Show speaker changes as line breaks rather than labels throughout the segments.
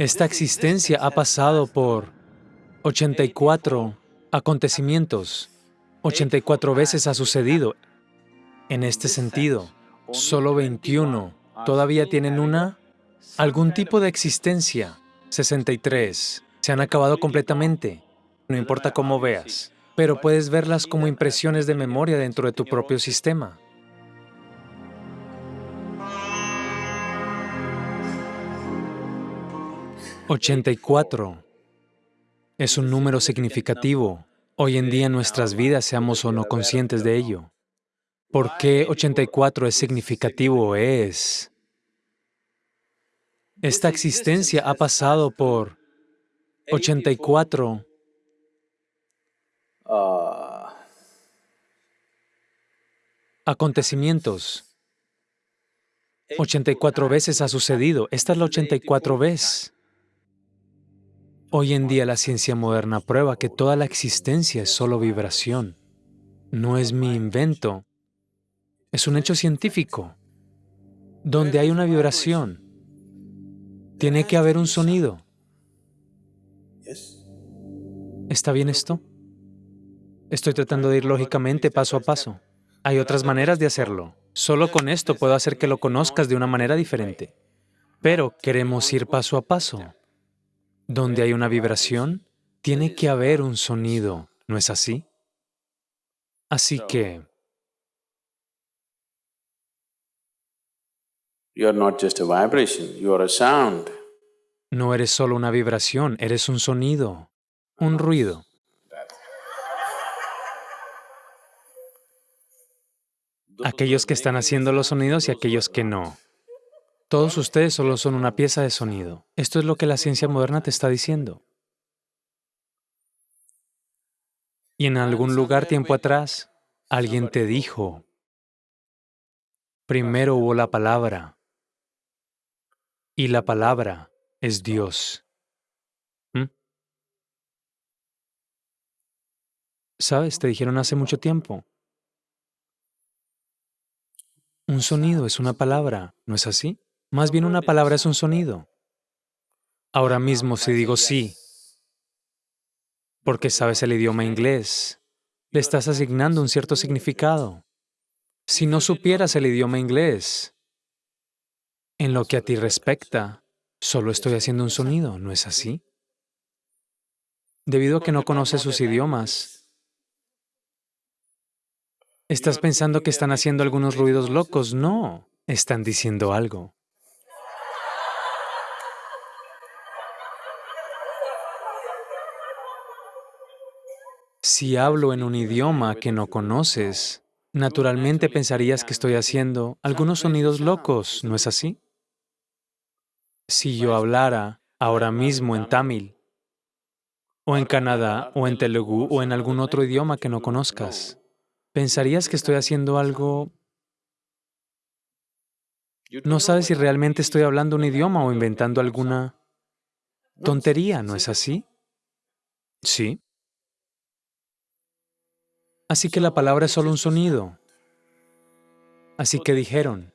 Esta existencia ha pasado por 84 acontecimientos. 84 veces ha sucedido. En este sentido, solo 21 todavía tienen una, algún tipo de existencia. 63 se han acabado completamente. No importa cómo veas, pero puedes verlas como impresiones de memoria dentro de tu propio sistema. 84 es un número significativo. Hoy en día en nuestras vidas, seamos o no conscientes de ello. ¿Por qué 84 es significativo? Es... Esta existencia ha pasado por 84 acontecimientos. 84 veces ha sucedido. Esta es la 84 vez. Hoy en día la ciencia moderna prueba que toda la existencia es solo vibración. No es mi invento. Es un hecho científico. Donde hay una vibración, tiene que haber un sonido. ¿Está bien esto? Estoy tratando de ir lógicamente paso a paso. Hay otras maneras de hacerlo. Solo con esto puedo hacer que lo conozcas de una manera diferente. Pero queremos ir paso a paso. Donde hay una vibración, tiene que haber un sonido, ¿no es así? Así que... No eres solo una vibración, eres un sonido, un ruido. Aquellos que están haciendo los sonidos y aquellos que no. Todos ustedes solo son una pieza de sonido. Esto es lo que la ciencia moderna te está diciendo. Y en algún lugar tiempo atrás, alguien te dijo, primero hubo la palabra, y la palabra es Dios. ¿Mm? ¿Sabes? Te dijeron hace mucho tiempo. Un sonido es una palabra, ¿no es así? Más bien una palabra es un sonido. Ahora mismo si digo sí, porque sabes el idioma inglés, le estás asignando un cierto significado. Si no supieras el idioma inglés, en lo que a ti respecta, solo estoy haciendo un sonido, ¿no es así? Debido a que no conoces sus idiomas, estás pensando que están haciendo algunos ruidos locos. No, están diciendo algo. Si hablo en un idioma que no conoces, naturalmente pensarías que estoy haciendo algunos sonidos locos, ¿no es así? Si yo hablara ahora mismo en tamil, o en Canadá, o en Telugu, o en algún otro idioma que no conozcas, pensarías que estoy haciendo algo... No sabes si realmente estoy hablando un idioma o inventando alguna tontería, ¿no es así? Sí. Así que la palabra es solo un sonido. Así que dijeron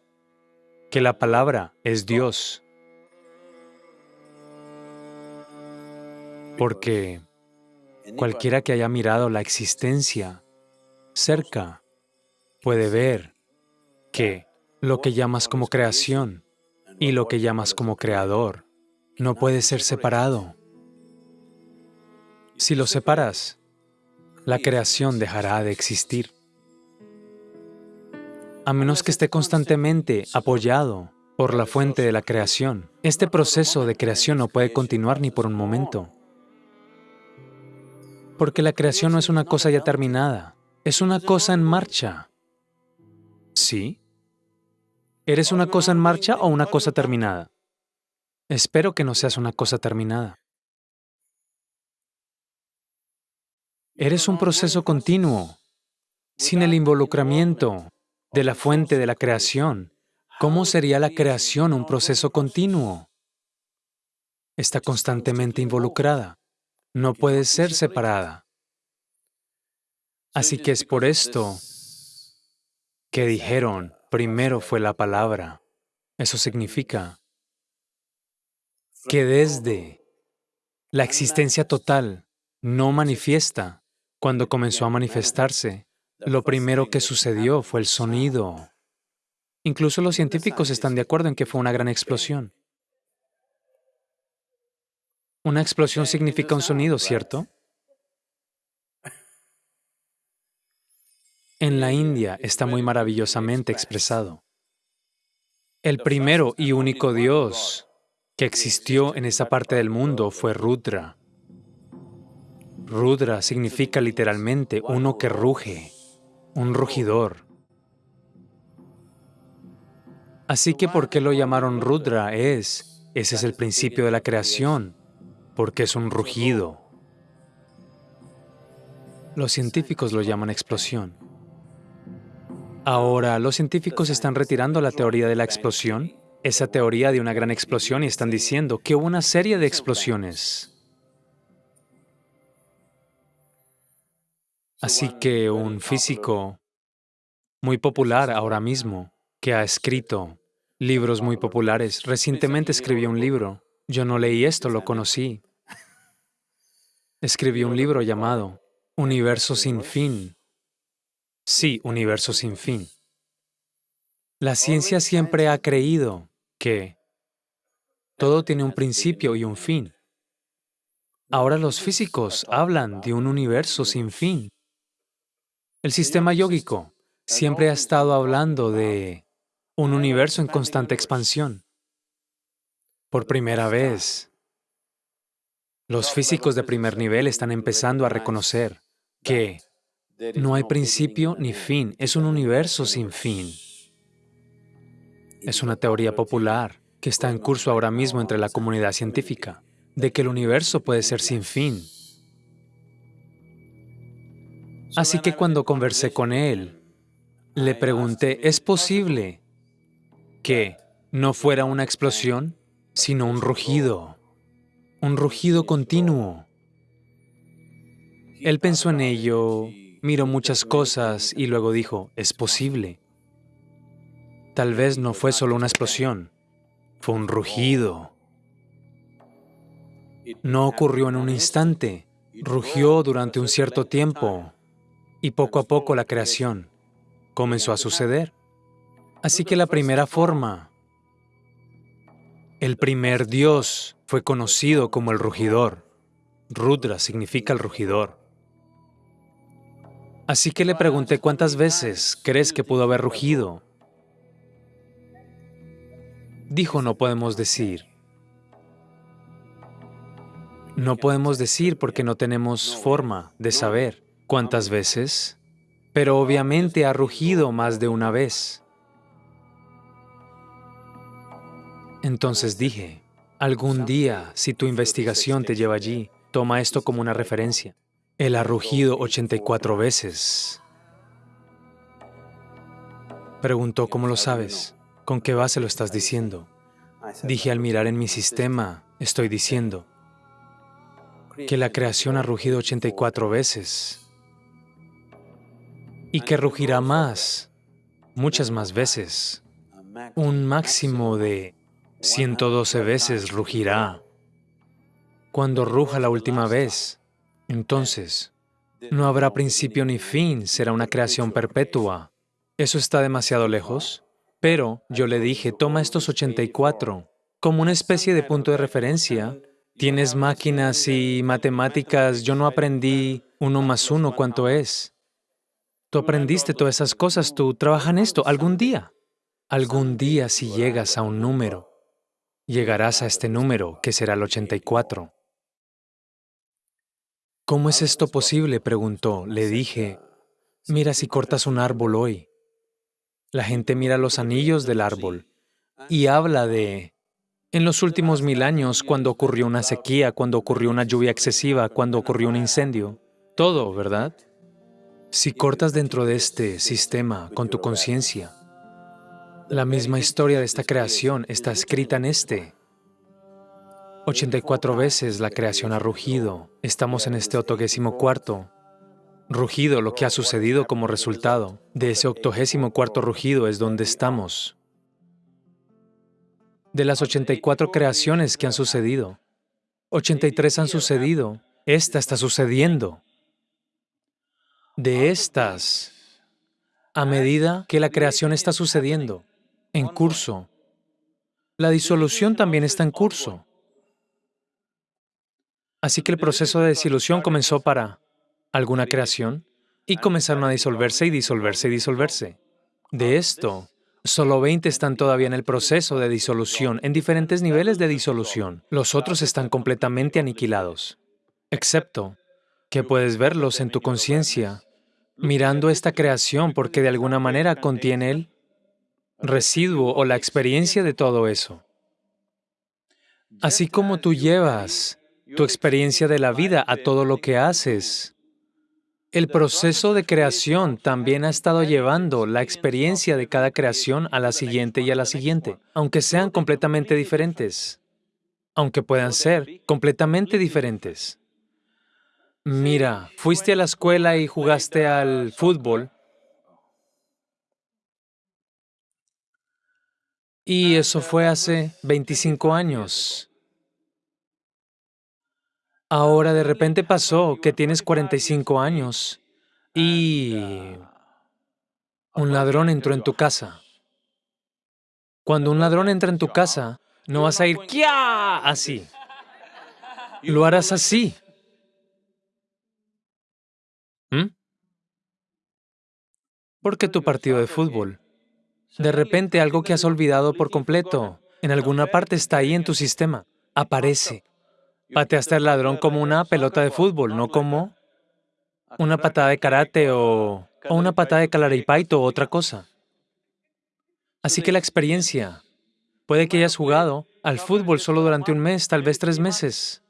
que la palabra es Dios. Porque cualquiera que haya mirado la existencia cerca puede ver que lo que llamas como creación y lo que llamas como creador no puede ser separado. Si lo separas, la creación dejará de existir. A menos que esté constantemente apoyado por la fuente de la creación, este proceso de creación no puede continuar ni por un momento. Porque la creación no es una cosa ya terminada, es una cosa en marcha. ¿Sí? ¿Eres una cosa en marcha o una cosa terminada? Espero que no seas una cosa terminada. Eres un proceso continuo. Sin el involucramiento de la fuente de la creación, ¿cómo sería la creación un proceso continuo? Está constantemente involucrada. No puede ser separada. Así que es por esto que dijeron, primero fue la palabra. Eso significa, que desde la existencia total no manifiesta, cuando comenzó a manifestarse, lo primero que sucedió fue el sonido. Incluso los científicos están de acuerdo en que fue una gran explosión. Una explosión significa un sonido, ¿cierto? En la India está muy maravillosamente expresado. El primero y único Dios que existió en esa parte del mundo fue Rudra. Rudra significa literalmente uno que ruge, un rugidor. Así que ¿por qué lo llamaron Rudra? Es, ese es el principio de la creación, porque es un rugido. Los científicos lo llaman explosión. Ahora, los científicos están retirando la teoría de la explosión, esa teoría de una gran explosión, y están diciendo que hubo una serie de explosiones. Así que un físico muy popular ahora mismo, que ha escrito libros muy populares, recientemente escribió un libro. Yo no leí esto, lo conocí. Escribió un libro llamado Universo sin fin. Sí, universo sin fin. La ciencia siempre ha creído que todo tiene un principio y un fin. Ahora los físicos hablan de un universo sin fin. El sistema yógico siempre ha estado hablando de un universo en constante expansión. Por primera vez, los físicos de primer nivel están empezando a reconocer que no hay principio ni fin, es un universo sin fin. Es una teoría popular que está en curso ahora mismo entre la comunidad científica, de que el universo puede ser sin fin. Así que cuando conversé con él, le pregunté, ¿es posible que no fuera una explosión, sino un rugido? Un rugido continuo. Él pensó en ello, miró muchas cosas y luego dijo, es posible. Tal vez no fue solo una explosión, fue un rugido. No ocurrió en un instante, rugió durante un cierto tiempo y poco a poco la creación comenzó a suceder. Así que la primera forma, el primer Dios fue conocido como el rugidor. Rudra significa el rugidor. Así que le pregunté cuántas veces crees que pudo haber rugido. Dijo, no podemos decir. No podemos decir porque no tenemos forma de saber cuántas veces, pero obviamente ha rugido más de una vez. Entonces dije, algún día, si tu investigación te lleva allí, toma esto como una referencia. Él ha rugido 84 veces. Preguntó, ¿cómo lo sabes? ¿Con qué base lo estás diciendo? Dije, al mirar en mi sistema, estoy diciendo que la creación ha rugido 84 veces y que rugirá más, muchas más veces. Un máximo de 112 veces rugirá. Cuando ruja la última vez, entonces no habrá principio ni fin, será una creación perpetua. ¿Eso está demasiado lejos? Pero yo le dije, toma estos 84 como una especie de punto de referencia. Tienes máquinas y matemáticas, yo no aprendí uno más uno cuánto es. Tú aprendiste todas esas cosas, tú trabajas en esto algún día. Algún día si llegas a un número, llegarás a este número, que será el 84. ¿Cómo es esto posible? preguntó. Le dije, mira si cortas un árbol hoy. La gente mira los anillos del árbol y habla de, en los últimos mil años, cuando ocurrió una sequía, cuando ocurrió una lluvia excesiva, cuando ocurrió un incendio. Todo, ¿verdad? Si cortas dentro de este sistema con tu conciencia, la misma historia de esta creación está escrita en este. 84 veces la creación ha rugido. Estamos en este octogésimo cuarto. Rugido, lo que ha sucedido como resultado de ese octogésimo cuarto rugido es donde estamos. de las 84 creaciones que han sucedido, 83 han sucedido, esta está sucediendo. De estas, a medida que la creación está sucediendo, en curso, la disolución también está en curso. Así que el proceso de desilusión comenzó para alguna creación y comenzaron a disolverse y disolverse y disolverse. De esto, solo 20 están todavía en el proceso de disolución, en diferentes niveles de disolución. Los otros están completamente aniquilados, excepto que puedes verlos en tu conciencia, mirando esta creación porque de alguna manera contiene el residuo o la experiencia de todo eso. Así como tú llevas tu experiencia de la vida a todo lo que haces, el proceso de creación también ha estado llevando la experiencia de cada creación a la siguiente y a la siguiente, aunque sean completamente diferentes, aunque puedan ser completamente diferentes. Mira, fuiste a la escuela y jugaste al fútbol, y eso fue hace 25 años. Ahora de repente pasó que tienes 45 años y un ladrón entró en tu casa. Cuando un ladrón entra en tu casa, no vas a ir ¡Kia! así. Lo harás así. ¿Mm? Porque tu partido de fútbol. De repente algo que has olvidado por completo, en alguna parte está ahí en tu sistema, aparece. Pateaste al ladrón como una pelota de fútbol, no como una patada de karate o, una patada de calaripaito o otra cosa. Así que la experiencia, puede que hayas jugado al fútbol solo durante un mes, tal vez tres meses,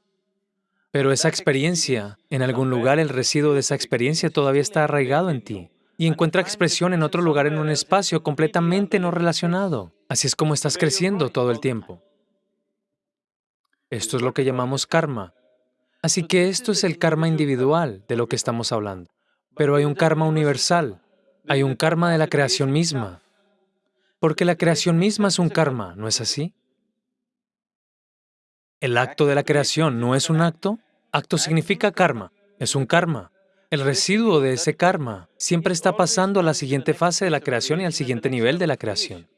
pero esa experiencia, en algún lugar el residuo de esa experiencia todavía está arraigado en ti y encuentra expresión en otro lugar en un espacio completamente no relacionado. Así es como estás creciendo todo el tiempo. Esto es lo que llamamos karma. Así que esto es el karma individual de lo que estamos hablando. Pero hay un karma universal, hay un karma de la creación misma. Porque la creación misma es un karma, ¿no es así? El acto de la creación no es un acto. Acto significa karma, es un karma. El residuo de ese karma siempre está pasando a la siguiente fase de la creación y al siguiente nivel de la creación.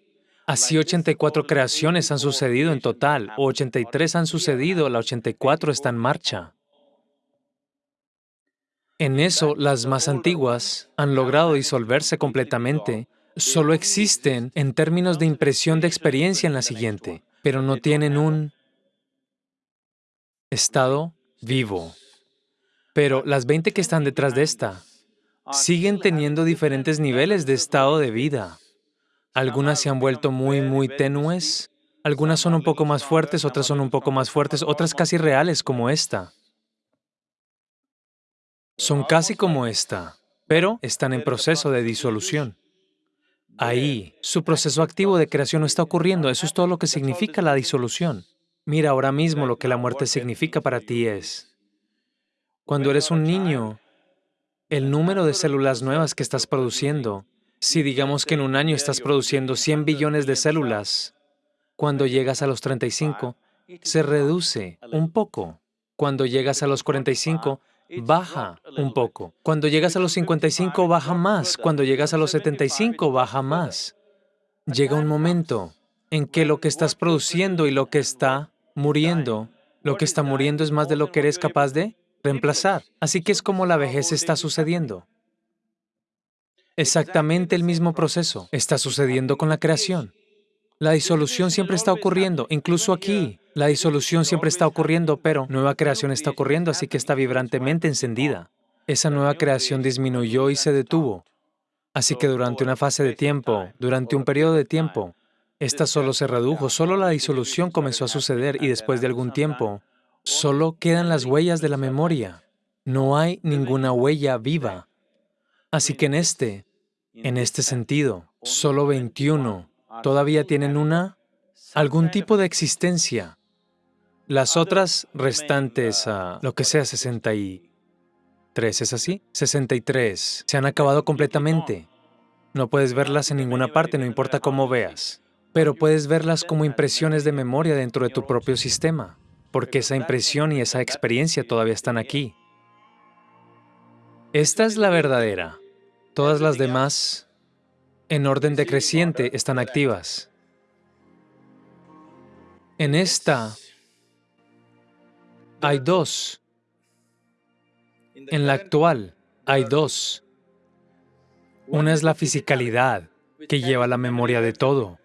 Así 84 creaciones han sucedido en total, o 83 han sucedido, la 84 está en marcha. En eso, las más antiguas han logrado disolverse completamente, solo existen en términos de impresión de experiencia en la siguiente, pero no tienen un estado vivo. Pero las 20 que están detrás de esta siguen teniendo diferentes niveles de estado de vida. Algunas se han vuelto muy, muy tenues, algunas son un poco más fuertes, otras son un poco más fuertes, otras casi reales como esta. Son casi como esta, pero están en proceso de disolución. Ahí, su proceso activo de creación no está ocurriendo, eso es todo lo que significa la disolución. Mira, ahora mismo lo que la muerte significa para ti es, cuando eres un niño, el número de células nuevas que estás produciendo si digamos que en un año estás produciendo 100 billones de células, cuando llegas a los 35, se reduce un poco. Cuando llegas a los 45, baja un poco. Cuando llegas a los 55, baja más. Cuando llegas a los 75, baja más. Llega un momento en que lo que estás produciendo y lo que está muriendo, lo que está muriendo es más de lo que eres capaz de reemplazar. Así que es como la vejez está sucediendo. Exactamente el mismo proceso está sucediendo con la creación. La disolución siempre está ocurriendo, incluso aquí. La disolución siempre está ocurriendo, pero nueva creación está ocurriendo, así que está vibrantemente encendida. Esa nueva creación disminuyó y se detuvo. Así que durante una fase de tiempo, durante un periodo de tiempo, esta solo se redujo, solo la disolución comenzó a suceder y después de algún tiempo, solo quedan las huellas de la memoria. No hay ninguna huella viva. Así que en este, en este sentido, solo 21 todavía tienen una, algún tipo de existencia. Las otras restantes, a lo que sea 63, ¿es así? 63 se han acabado completamente. No puedes verlas en ninguna parte, no importa cómo veas. pero puedes verlas como impresiones de memoria dentro de tu propio sistema, porque esa impresión y esa experiencia todavía están aquí. Esta es la verdadera. Todas las demás, en orden decreciente, están activas. En esta hay dos. En la actual hay dos. Una es la fisicalidad, que lleva la memoria de todo.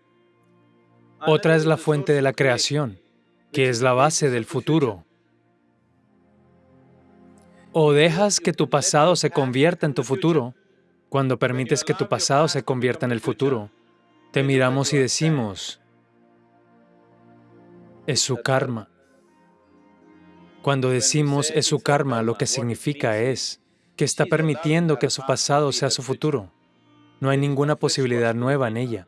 Otra es la fuente de la creación, que es la base del futuro. O dejas que tu pasado se convierta en tu futuro, cuando permites que tu pasado se convierta en el futuro, te miramos y decimos, es su karma. Cuando decimos es su karma, lo que significa es que está permitiendo que su pasado sea su futuro. No hay ninguna posibilidad nueva en ella.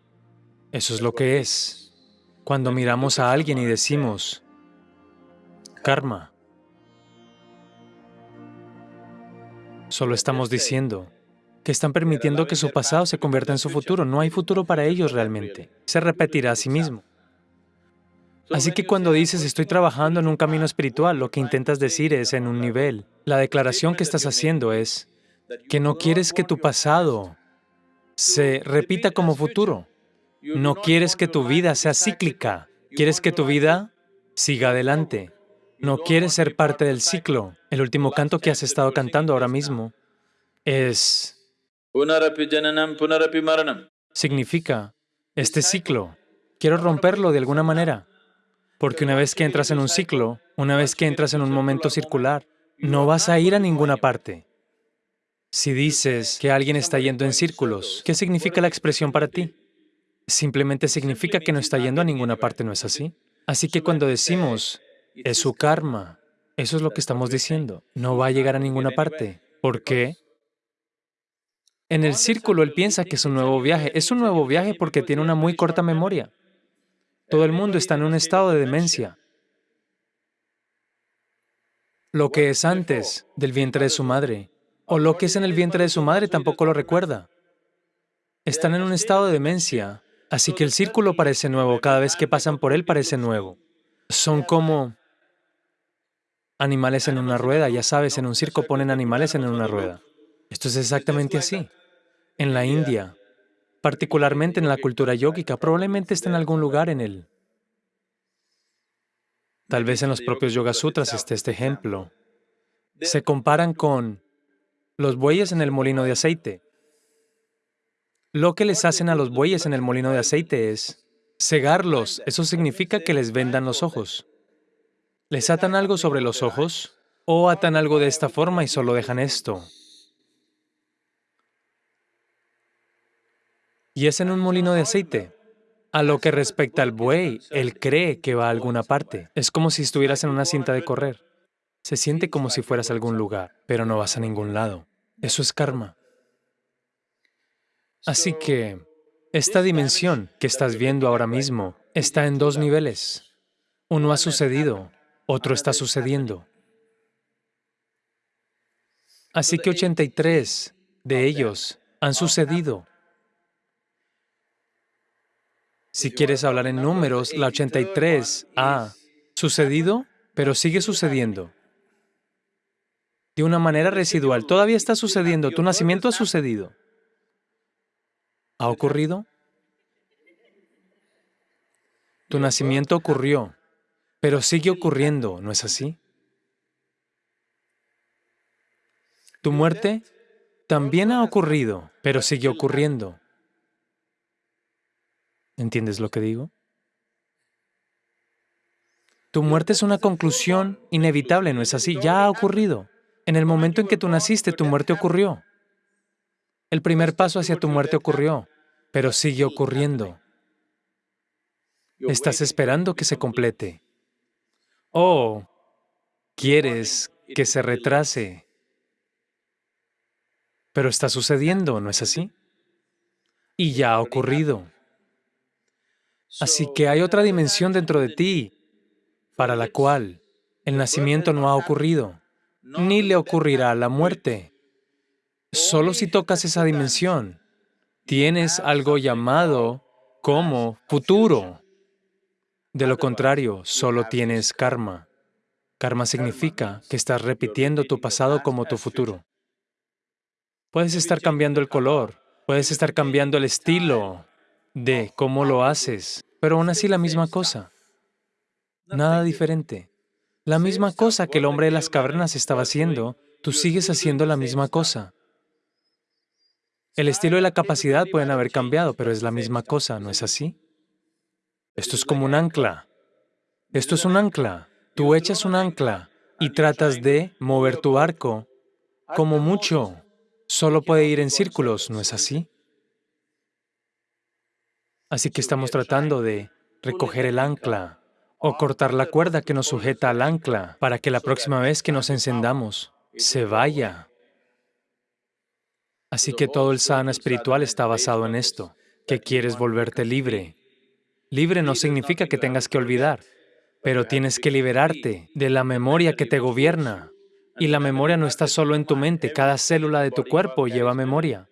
Eso es lo que es. Cuando miramos a alguien y decimos, karma, Solo estamos diciendo que están permitiendo que su pasado se convierta en su futuro. No hay futuro para ellos realmente. Se repetirá a sí mismo. Así que cuando dices, estoy trabajando en un camino espiritual, lo que intentas decir es en un nivel. La declaración que estás haciendo es que no quieres que tu pasado se repita como futuro. No quieres que tu vida sea cíclica. Quieres que tu vida siga adelante. No quieres ser parte del ciclo. El último canto que has estado cantando ahora mismo es... Significa, este ciclo, quiero romperlo de alguna manera. Porque una vez que entras en un ciclo, una vez que entras en un momento circular, no vas a ir a ninguna parte. Si dices que alguien está yendo en círculos, ¿qué significa la expresión para ti? Simplemente significa que no está yendo a ninguna parte, ¿no es así? Así que cuando decimos es su karma. Eso es lo que estamos diciendo. No va a llegar a ninguna parte. ¿Por qué? En el círculo él piensa que es un nuevo viaje. Es un nuevo viaje porque tiene una muy corta memoria. Todo el mundo está en un estado de demencia. Lo que es antes del vientre de su madre, o lo que es en el vientre de su madre tampoco lo recuerda. Están en un estado de demencia, así que el círculo parece nuevo, cada vez que pasan por él parece nuevo. Son como animales en una rueda, ya sabes, en un circo ponen animales en una rueda. Esto es exactamente así. En la India, particularmente en la cultura yógica, probablemente está en algún lugar en él. Tal vez en los propios Yoga Sutras esté este ejemplo. Se comparan con los bueyes en el molino de aceite. Lo que les hacen a los bueyes en el molino de aceite es cegarlos. Eso significa que les vendan los ojos. ¿Les atan algo sobre los ojos? ¿O atan algo de esta forma y solo dejan esto? Y es en un molino de aceite. A lo que respecta al buey, él cree que va a alguna parte. Es como si estuvieras en una cinta de correr. Se siente como si fueras a algún lugar, pero no vas a ningún lado. Eso es karma. Así que esta dimensión que estás viendo ahora mismo está en dos niveles. Uno ha sucedido otro está sucediendo. Así que 83 de ellos han sucedido. Si quieres hablar en números, la 83 ha sucedido, pero sigue sucediendo. De una manera residual, todavía está sucediendo, tu nacimiento ha sucedido. ¿Ha ocurrido? Tu nacimiento ocurrió. Pero sigue ocurriendo, ¿no es así? Tu muerte también ha ocurrido, pero sigue ocurriendo. ¿Entiendes lo que digo? Tu muerte es una conclusión inevitable, ¿no es así? Ya ha ocurrido. En el momento en que tú naciste, tu muerte ocurrió. El primer paso hacia tu muerte ocurrió, pero sigue ocurriendo. Estás esperando que se complete. Oh, quieres que se retrase. Pero está sucediendo, ¿no es así? Y ya ha ocurrido. Así que hay otra dimensión dentro de ti para la cual el nacimiento no ha ocurrido, ni le ocurrirá la muerte. Solo si tocas esa dimensión, tienes algo llamado como futuro. De lo contrario, solo tienes karma. Karma significa que estás repitiendo tu pasado como tu futuro. Puedes estar cambiando el color, puedes estar cambiando el estilo de cómo lo haces, pero aún así la misma cosa. Nada diferente. La misma cosa que el hombre de las cavernas estaba haciendo, tú sigues haciendo la misma cosa. El estilo y la capacidad pueden haber cambiado, pero es la misma cosa, ¿no es así? Esto es como un ancla. Esto es un ancla. Tú echas un ancla y tratas de mover tu arco. Como mucho, solo puede ir en círculos, ¿no es así? Así que estamos tratando de recoger el ancla o cortar la cuerda que nos sujeta al ancla para que la próxima vez que nos encendamos se vaya. Así que todo el sadhana espiritual está basado en esto, que quieres volverte libre. Libre no significa que tengas que olvidar, pero tienes que liberarte de la memoria que te gobierna. Y la memoria no está solo en tu mente, cada célula de tu cuerpo lleva memoria.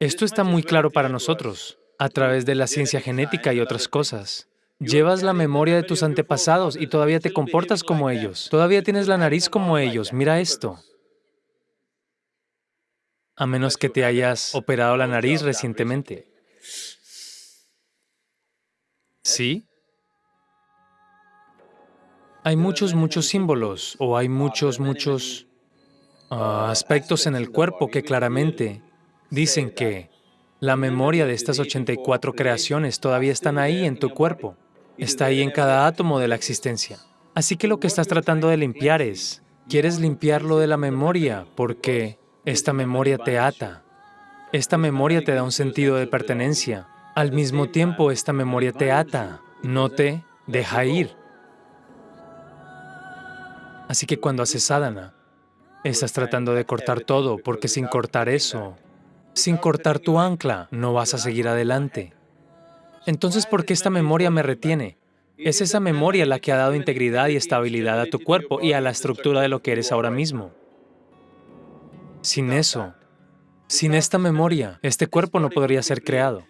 Esto está muy claro para nosotros, a través de la ciencia genética y otras cosas. Llevas la memoria de tus antepasados y todavía te comportas como ellos. Todavía tienes la nariz como ellos. Mira esto. A menos que te hayas operado la nariz recientemente. ¿Sí? Hay muchos, muchos símbolos o hay muchos, muchos ah, aspectos en el cuerpo que claramente dicen que la memoria de estas 84 creaciones todavía están ahí en tu cuerpo. Está ahí en cada átomo de la existencia. Así que lo que estás tratando de limpiar es, quieres limpiarlo de la memoria porque esta memoria te ata. Esta memoria te da un sentido de pertenencia. Al mismo tiempo, esta memoria te ata, no te deja ir. Así que cuando haces sadhana, estás tratando de cortar todo, porque sin cortar eso, sin cortar tu ancla, no vas a seguir adelante. Entonces, ¿por qué esta memoria me retiene? Es esa memoria la que ha dado integridad y estabilidad a tu cuerpo y a la estructura de lo que eres ahora mismo. Sin eso, sin esta memoria, este cuerpo no podría ser creado.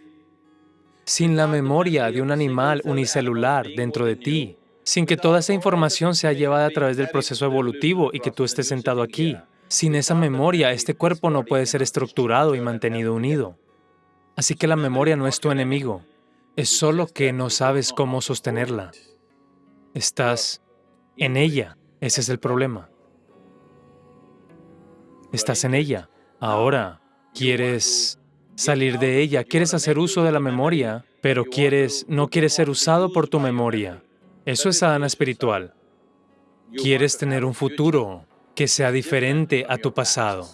Sin la memoria de un animal unicelular dentro de ti, sin que toda esa información sea llevada a través del proceso evolutivo y que tú estés sentado aquí, sin esa memoria, este cuerpo no puede ser estructurado y mantenido unido. Así que la memoria no es tu enemigo, es solo que no sabes cómo sostenerla. Estás en ella. Ese es el problema. Estás en ella. Ahora, quieres salir de ella, quieres hacer uso de la memoria, pero quieres, no quieres ser usado por tu memoria. Eso es sadhana espiritual. Quieres tener un futuro que sea diferente a tu pasado.